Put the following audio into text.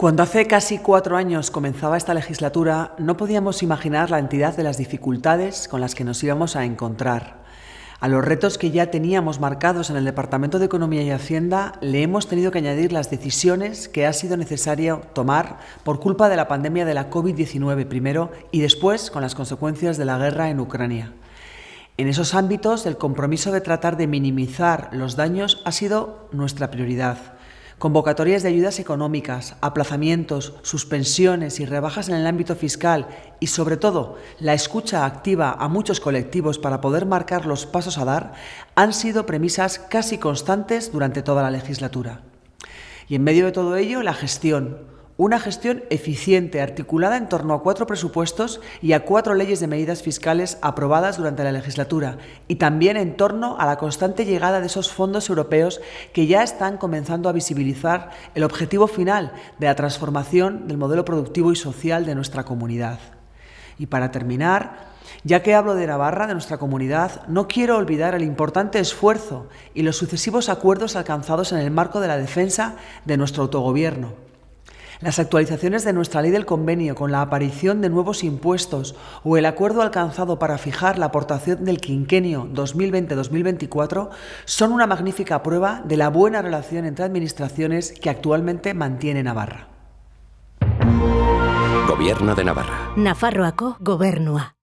Cuando hace casi cuatro años comenzaba esta legislatura, no podíamos imaginar la entidad de las dificultades con las que nos íbamos a encontrar. A los retos que ya teníamos marcados en el Departamento de Economía y Hacienda le hemos tenido que añadir las decisiones que ha sido necesario tomar por culpa de la pandemia de la COVID-19 primero y después con las consecuencias de la guerra en Ucrania. En esos ámbitos, el compromiso de tratar de minimizar los daños ha sido nuestra prioridad convocatorias de ayudas económicas, aplazamientos, suspensiones y rebajas en el ámbito fiscal y, sobre todo, la escucha activa a muchos colectivos para poder marcar los pasos a dar han sido premisas casi constantes durante toda la legislatura. Y en medio de todo ello, la gestión, una gestión eficiente, articulada en torno a cuatro presupuestos y a cuatro leyes de medidas fiscales aprobadas durante la legislatura, y también en torno a la constante llegada de esos fondos europeos que ya están comenzando a visibilizar el objetivo final de la transformación del modelo productivo y social de nuestra comunidad. Y para terminar, ya que hablo de Navarra, de nuestra comunidad, no quiero olvidar el importante esfuerzo y los sucesivos acuerdos alcanzados en el marco de la defensa de nuestro autogobierno las actualizaciones de nuestra ley del convenio con la aparición de nuevos impuestos o el acuerdo alcanzado para fijar la aportación del quinquenio 2020-2024 son una magnífica prueba de la buena relación entre administraciones que actualmente mantiene Navarra. Gobierno de Navarra. Nafarroako gobernua.